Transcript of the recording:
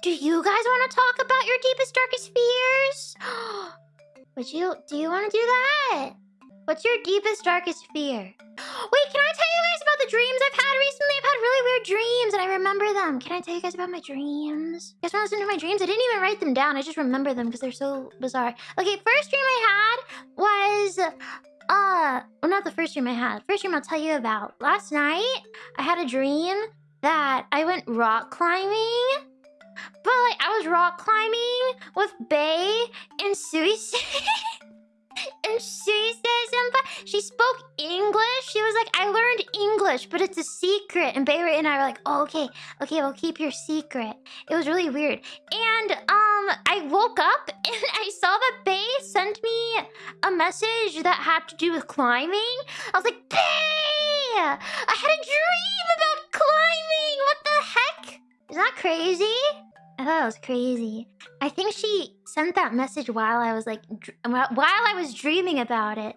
Do you guys want to talk about your deepest, darkest fears? Would you? Do you want to do that? What's your deepest, darkest fear? Wait, can I tell you guys about the dreams I've had recently? I've had really weird dreams and I remember them. Can I tell you guys about my dreams? You guys want to listen to my dreams? I didn't even write them down. I just remember them because they're so bizarre. Okay, first dream I had was uh, well, not the first dream I had. First dream I'll tell you about. Last night, I had a dream that I went rock climbing. But like I was rock climbing with Bae and Suisei. and Suisei senpai, she spoke English. She was like, I learned English, but it's a secret. And Bae and I were like, oh, okay, okay, we'll keep your secret. It was really weird. And um, I woke up and I saw that Bae sent me a message that had to do with climbing. I was like, Bae! I had a dream about climbing! What the heck? Is that crazy? I thought it was crazy. I think she sent that message while I was like, while I was dreaming about it.